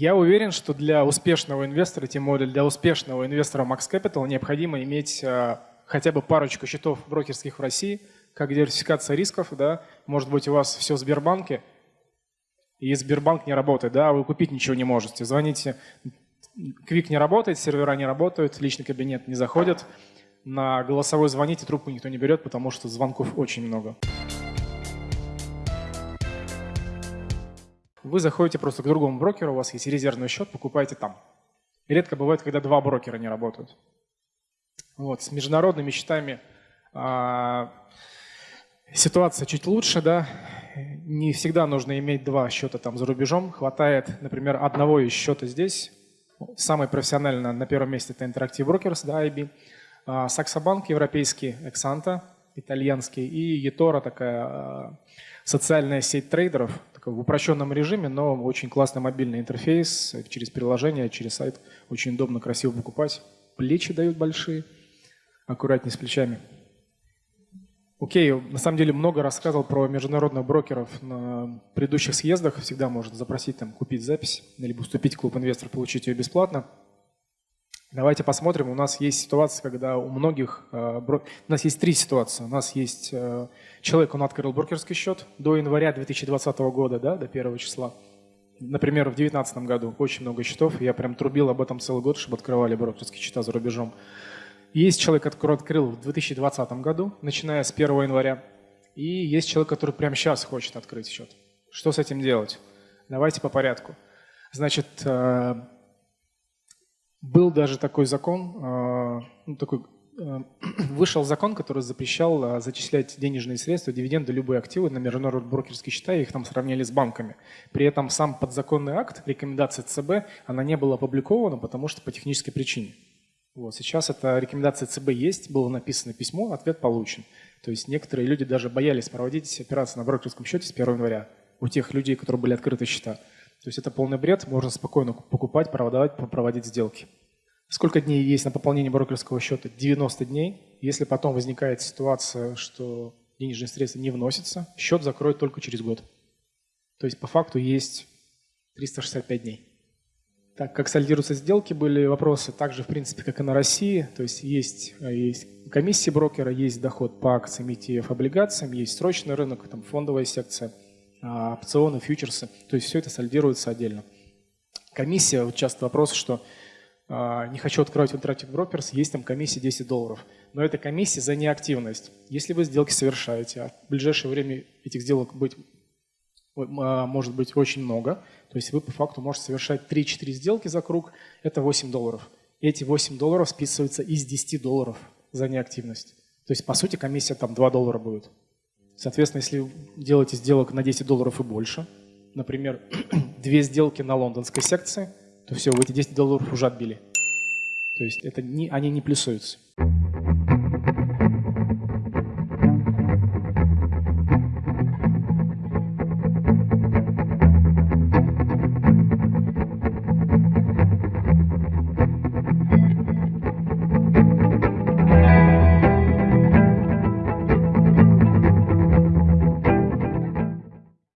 Я уверен, что для успешного инвестора, тем более для успешного инвестора Max Capital, необходимо иметь а, хотя бы парочку счетов брокерских в России, как диверсификация рисков. Да? Может быть, у вас все в Сбербанке, и Сбербанк не работает, да, а вы купить ничего не можете. Звоните, Квик не работает, сервера не работают, личный кабинет не заходит. На голосовой звоните, трубку никто не берет, потому что звонков очень много. Вы заходите просто к другому брокеру, у вас есть резервный счет, покупаете там. И редко бывает, когда два брокера не работают. Вот, с международными счетами а, ситуация чуть лучше, да. Не всегда нужно иметь два счета там за рубежом. Хватает, например, одного из счета здесь. Самый профессионально на первом месте это Interactive Brokers, да, IB. А, Саксобанк европейский, Exanta итальянский и eToro такая а, социальная сеть трейдеров, в упрощенном режиме, но очень классный мобильный интерфейс через приложение, через сайт. Очень удобно, красиво покупать. Плечи дают большие, аккуратнее с плечами. Окей, на самом деле много рассказывал про международных брокеров на предыдущих съездах. Всегда можно запросить там купить запись, либо вступить в клуб инвестор, получить ее бесплатно. Давайте посмотрим. У нас есть ситуация, когда у многих... Э, у нас есть три ситуации. У нас есть э, человек, он открыл брокерский счет до января 2020 года, да, до первого числа. Например, в 2019 году очень много счетов. Я прям трубил об этом целый год, чтобы открывали брокерские счета за рубежом. Есть человек, который открыл в 2020 году, начиная с 1 января. И есть человек, который прямо сейчас хочет открыть счет. Что с этим делать? Давайте по порядку. Значит, э, был даже такой закон, а, ну, такой, а, вышел закон, который запрещал а, зачислять денежные средства, дивиденды, любые активы на международные брокерские счета, и их там сравняли с банками. При этом сам подзаконный акт, рекомендация ЦБ, она не была опубликована, потому что по технической причине. Вот, сейчас эта рекомендация ЦБ есть, было написано письмо, ответ получен. То есть некоторые люди даже боялись проводить операции на брокерском счете с 1 января у тех людей, которые были открыты счета. То есть это полный бред, можно спокойно покупать, продавать, проводить сделки. Сколько дней есть на пополнение брокерского счета? 90 дней. Если потом возникает ситуация, что денежные средства не вносятся, счет закроют только через год. То есть по факту есть 365 дней. Так как сольдируются сделки, были вопросы также, в принципе, как и на России. То есть есть, есть комиссии брокера, есть доход по акциям, ETF, облигациям, есть срочный рынок, там фондовая секция – опционы, фьючерсы. То есть все это сольдируется отдельно. Комиссия, вот часто вопрос, что э, не хочу открывать Interactive Brokers, есть там комиссия 10 долларов. Но это комиссия за неактивность. Если вы сделки совершаете, а в ближайшее время этих сделок быть, может быть очень много, то есть вы по факту можете совершать 3-4 сделки за круг, это 8 долларов. Эти 8 долларов списываются из 10 долларов за неактивность. То есть, по сути, комиссия там 2 доллара будет. Соответственно, если делаете сделок на 10 долларов и больше, например, две сделки на лондонской секции, то все, вы эти 10 долларов уже отбили. То есть это не, они не плюсуются.